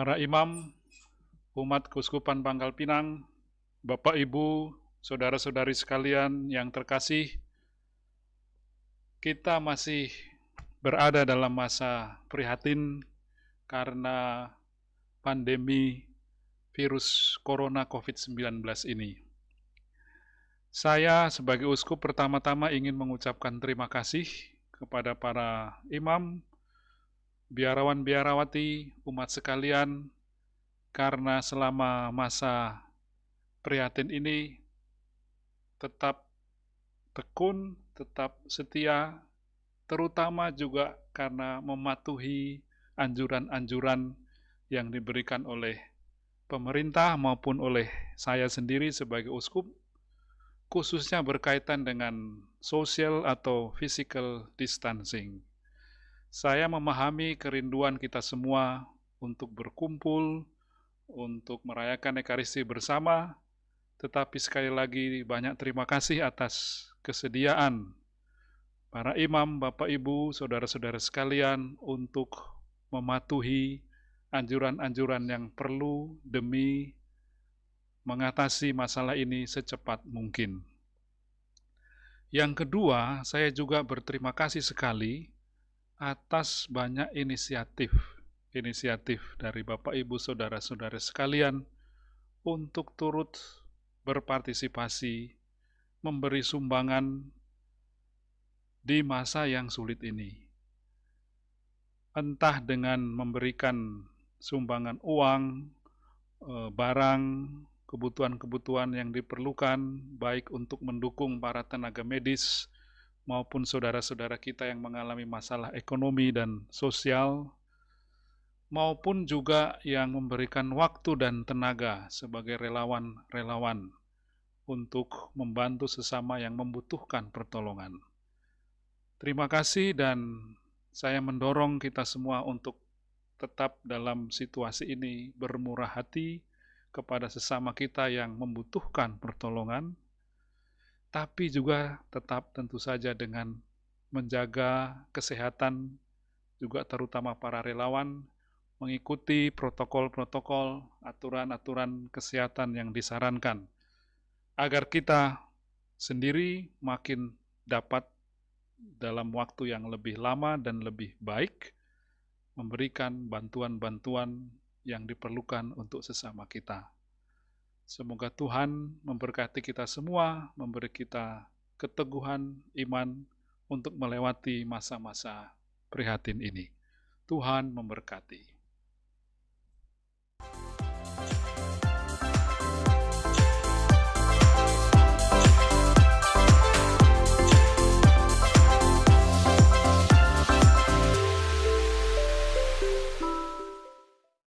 para imam, umat Kuskupan Pangkal Pinang, Bapak Ibu, saudara-saudari sekalian yang terkasih, kita masih berada dalam masa prihatin karena pandemi virus corona COVID-19 ini. Saya sebagai uskup pertama-tama ingin mengucapkan terima kasih kepada para imam, biarawan-biarawati, umat sekalian, karena selama masa prihatin ini tetap tekun, tetap setia, terutama juga karena mematuhi anjuran-anjuran yang diberikan oleh pemerintah maupun oleh saya sendiri sebagai uskup khususnya berkaitan dengan social atau physical distancing. Saya memahami kerinduan kita semua untuk berkumpul, untuk merayakan Ekaristi bersama, tetapi sekali lagi banyak terima kasih atas kesediaan para imam, Bapak Ibu, saudara-saudara sekalian untuk mematuhi anjuran-anjuran yang perlu demi mengatasi masalah ini secepat mungkin. Yang kedua, saya juga berterima kasih sekali atas banyak inisiatif inisiatif dari Bapak Ibu saudara-saudara sekalian untuk turut berpartisipasi memberi sumbangan di masa yang sulit ini. Entah dengan memberikan sumbangan uang, eh, barang, kebutuhan-kebutuhan yang diperlukan, baik untuk mendukung para tenaga medis maupun saudara-saudara kita yang mengalami masalah ekonomi dan sosial, maupun juga yang memberikan waktu dan tenaga sebagai relawan-relawan untuk membantu sesama yang membutuhkan pertolongan. Terima kasih dan saya mendorong kita semua untuk tetap dalam situasi ini bermurah hati, kepada sesama kita yang membutuhkan pertolongan, tapi juga tetap tentu saja dengan menjaga kesehatan, juga terutama para relawan, mengikuti protokol-protokol, aturan-aturan kesehatan yang disarankan, agar kita sendiri makin dapat dalam waktu yang lebih lama dan lebih baik, memberikan bantuan-bantuan yang diperlukan untuk sesama kita. Semoga Tuhan memberkati kita semua, memberi kita keteguhan iman untuk melewati masa-masa prihatin ini. Tuhan memberkati.